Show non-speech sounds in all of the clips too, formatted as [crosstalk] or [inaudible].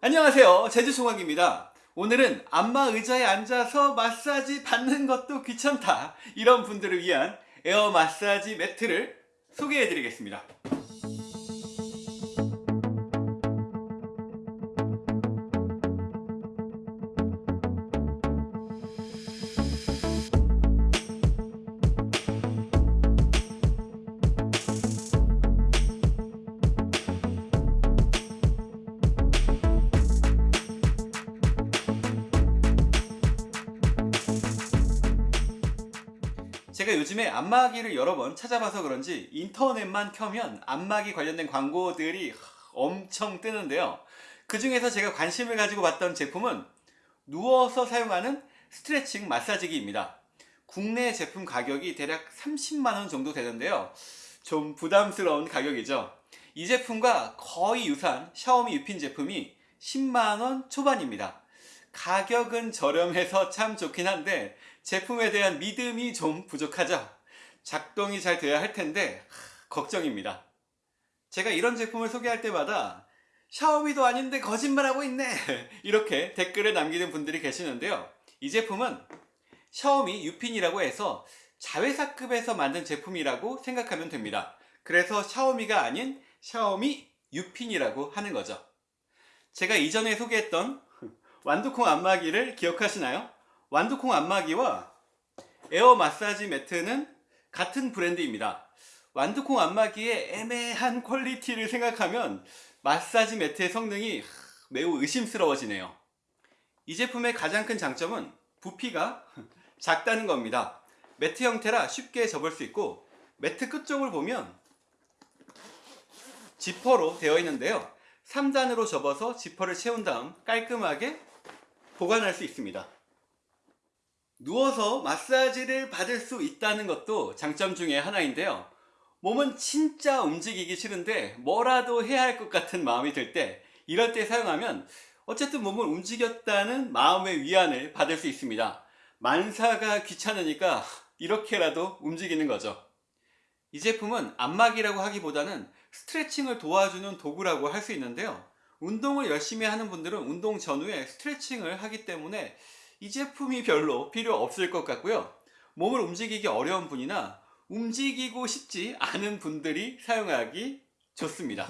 안녕하세요. 제주총각입니다. 오늘은 안마 의자에 앉아서 마사지 받는 것도 귀찮다. 이런 분들을 위한 에어 마사지 매트를 소개해 드리겠습니다 제가 요즘에 안마기를 여러 번 찾아봐서 그런지 인터넷만 켜면 안마기 관련된 광고들이 엄청 뜨는데요. 그 중에서 제가 관심을 가지고 봤던 제품은 누워서 사용하는 스트레칭 마사지기입니다. 국내 제품 가격이 대략 30만원 정도 되는데요. 좀 부담스러운 가격이죠. 이 제품과 거의 유사한 샤오미 유핀 제품이 10만원 초반입니다. 가격은 저렴해서 참 좋긴 한데 제품에 대한 믿음이 좀 부족하죠. 작동이 잘 돼야 할 텐데 하, 걱정입니다. 제가 이런 제품을 소개할 때마다 샤오미도 아닌데 거짓말하고 있네 [laughs] 이렇게 댓글을 남기는 분들이 계시는데요. 이 제품은 샤오미 유핀이라고 해서 자회사급에서 만든 제품이라고 생각하면 됩니다. 그래서 샤오미가 아닌 샤오미 유핀이라고 하는 거죠. 제가 이전에 소개했던 완두콩 안마기를 기억하시나요? 완두콩 안마기와 에어 마사지 매트는 같은 브랜드입니다. 완두콩 안마기의 애매한 퀄리티를 생각하면 마사지 매트의 성능이 매우 의심스러워지네요. 이 제품의 가장 큰 장점은 부피가 [laughs] 작다는 겁니다. 매트 형태라 쉽게 접을 수 있고 매트 끝쪽을 보면 지퍼로 되어 있는데요. 3단으로 접어서 지퍼를 채운 다음 깔끔하게 보관할 수 있습니다. 누워서 마사지를 받을 수 있다는 것도 장점 중에 하나인데요. 몸은 진짜 움직이기 싫은데 뭐라도 해야 할 것 같은 마음이 들 때 이럴 때 사용하면 어쨌든 몸을 움직였다는 마음의 위안을 받을 수 있습니다. 만사가 귀찮으니까 이렇게라도 움직이는 거죠. 이 제품은 안마기라고 하기보다는 스트레칭을 도와주는 도구라고 할 수 있는데요. 운동을 열심히 하는 분들은 운동 전후에 스트레칭을 하기 때문에 이 제품이 별로 필요 없을 것 같고요. 몸을 움직이기 어려운 분이나 움직이고 싶지 않은 분들이 사용하기 좋습니다.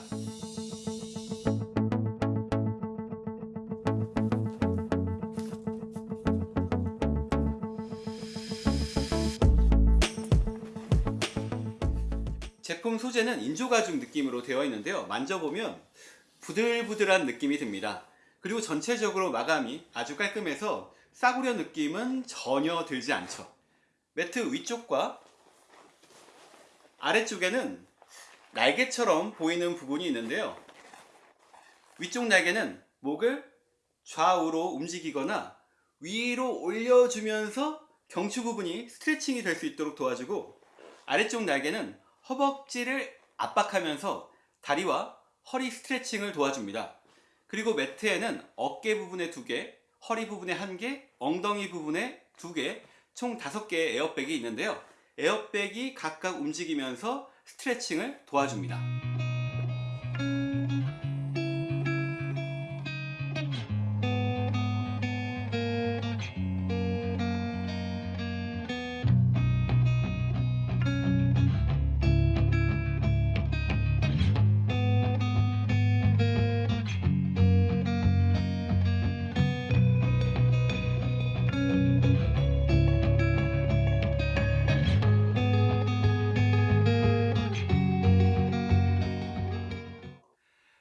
제품 소재는 인조가죽 느낌으로 되어 있는데요. 만져보면 부들부들한 느낌이 듭니다. 그리고 전체적으로 마감이 아주 깔끔해서 싸구려 느낌은 전혀 들지 않죠. 매트 위쪽과 아래쪽에는 날개처럼 보이는 부분이 있는데요. 위쪽 날개는 목을 좌우로 움직이거나 위로 올려주면서 경추 부분이 스트레칭이 될 수 있도록 도와주고 아래쪽 날개는 허벅지를 압박하면서 다리와 허리 스트레칭을 도와줍니다. 그리고 매트에는 어깨 부분에 두 개, 허리 부분에 한 개, 엉덩이 부분에 두 개, 총 다섯 개의 에어백이 있는데요. 에어백이 각각 움직이면서 스트레칭을 도와줍니다.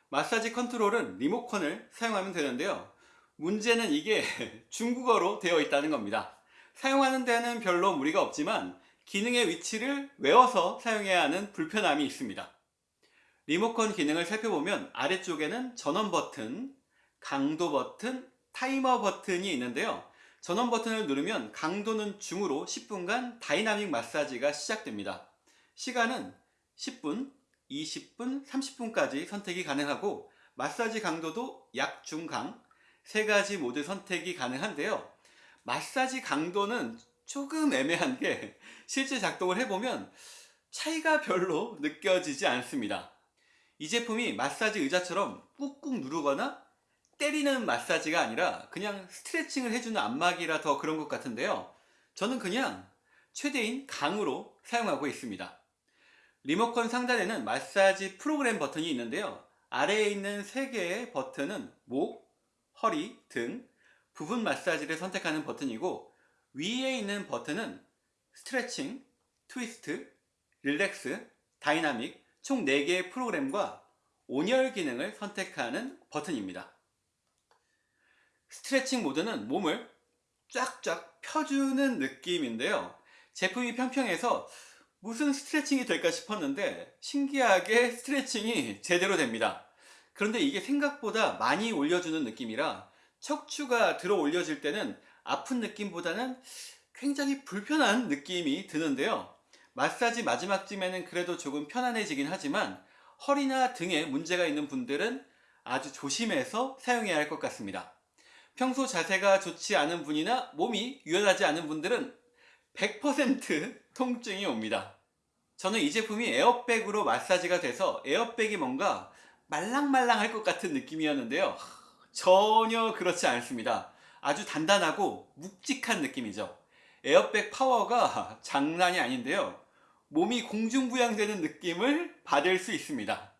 마사지 컨트롤은 리모컨을 사용하면 되는데요. 문제는 이게 [laughs] 중국어로 되어 있다는 겁니다. 사용하는 데는 별로 무리가 없지만 기능의 위치를 외워서 사용해야 하는 불편함이 있습니다. 리모컨 기능을 살펴보면 아래쪽에는 전원 버튼, 강도 버튼, 타이머 버튼이 있는데요. 전원 버튼을 누르면 강도는 중으로 10분간 다이나믹 마사지가 시작됩니다. 시간은 10분, 20분, 30분까지 선택이 가능하고 마사지 강도도 약, 중, 강 세 가지 모두 선택이 가능한데요. 마사지 강도는 조금 애매한 게 실제 작동을 해보면 차이가 별로 느껴지지 않습니다. 이 제품이 마사지 의자처럼 꾹꾹 누르거나 때리는 마사지가 아니라 그냥 스트레칭을 해주는 안마기라 더 그런 것 같은데요. 저는 그냥 최대인 강으로 사용하고 있습니다. 리모컨 상단에는 마사지 프로그램 버튼이 있는데요. 아래에 있는 3개의 버튼은 목, 허리, 등, 부분 마사지를 선택하는 버튼이고 위에 있는 버튼은 스트레칭, 트위스트, relax, 다이나믹 총 4개의 프로그램과 온열 기능을 선택하는 버튼입니다. 스트레칭 모드는 몸을 쫙쫙 펴주는 느낌인데요. 제품이 평평해서 무슨 스트레칭이 될까 싶었는데 신기하게 스트레칭이 제대로 됩니다. 그런데 이게 생각보다 많이 올려주는 느낌이라 척추가 들어 올려질 때는 아픈 느낌보다는 굉장히 불편한 느낌이 드는데요. 마사지 마지막쯤에는 그래도 조금 편안해지긴 하지만 허리나 등에 문제가 있는 분들은 아주 조심해서 사용해야 할 것 같습니다. 평소 자세가 좋지 않은 분이나 몸이 유연하지 않은 분들은 100% 통증이 옵니다. 저는 이 제품이 에어백으로 마사지가 돼서 에어백이 뭔가 말랑말랑할 것 같은 느낌이었는데요. 전혀 그렇지 않습니다. 아주 단단하고 묵직한 느낌이죠. 에어백 파워가 장난이 아닌데요. 몸이 공중부양되는 느낌을 받을 수 있습니다.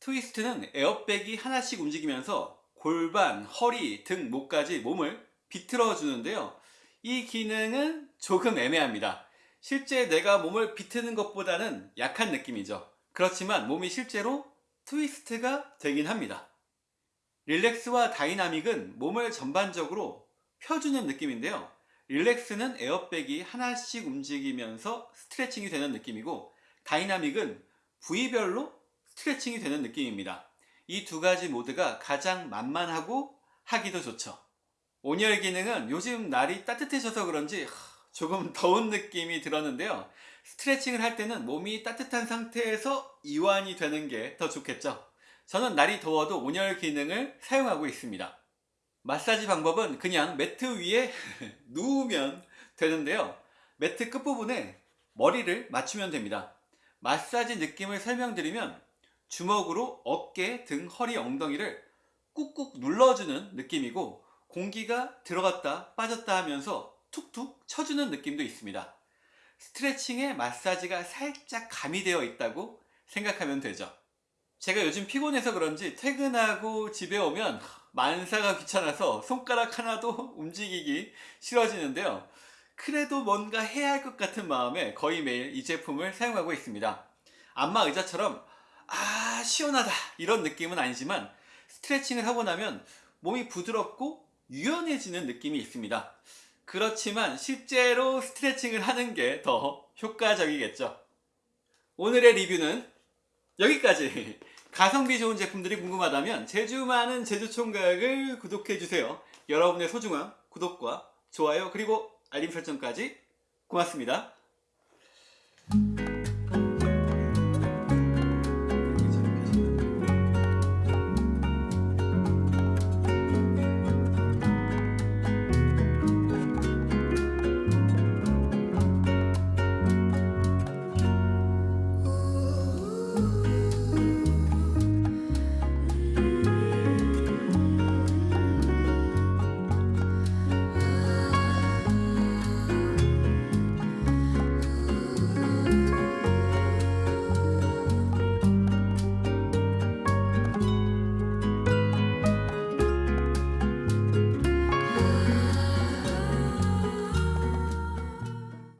트위스트는 에어백이 하나씩 움직이면서 골반, 허리, 등, 목까지 몸을 비틀어 주는데요. 이 기능은 조금 애매합니다. 실제 내가 몸을 비트는 것보다는 약한 느낌이죠. 그렇지만 몸이 실제로 트위스트가 되긴 합니다. relax와 다이나믹은 몸을 전반적으로 펴주는 느낌인데요. relax는 에어백이 하나씩 움직이면서 스트레칭이 되는 느낌이고 다이나믹은 부위별로 스트레칭이 되는 느낌입니다. 이 두 가지 모드가 가장 만만하고 하기도 좋죠. 온열 기능은 요즘 날이 따뜻해져서 그런지 조금 더운 느낌이 들었는데요. 스트레칭을 할 때는 몸이 따뜻한 상태에서 이완이 되는 게 더 좋겠죠. 저는 날이 더워도 온열 기능을 사용하고 있습니다. 마사지 방법은 그냥 매트 위에 [laughs] 누우면 되는데요. 매트 끝부분에 머리를 맞추면 됩니다. 마사지 느낌을 설명드리면 주먹으로 어깨, 등, 허리, 엉덩이를 꾹꾹 눌러주는 느낌이고 공기가 들어갔다 빠졌다 하면서 툭툭 쳐주는 느낌도 있습니다. 스트레칭에 마사지가 살짝 가미되어 있다고 생각하면 되죠. 제가 요즘 피곤해서 그런지 퇴근하고 집에 오면 만사가 귀찮아서 손가락 하나도 [laughs] 움직이기 싫어지는데요. 그래도 뭔가 해야 할 것 같은 마음에 거의 매일 이 제품을 사용하고 있습니다. 안마 의자처럼 아 시원하다 이런 느낌은 아니지만 스트레칭을 하고 나면 몸이 부드럽고 유연해지는 느낌이 있습니다. 그렇지만 실제로 스트레칭을 하는 게 더 효과적이겠죠. 오늘의 리뷰는 여기까지. [laughs] 가성비 좋은 제품들이 궁금하다면 제주 많은 제주총각을 구독해주세요. 여러분의 소중한 구독과 좋아요 그리고 알림 설정까지 고맙습니다.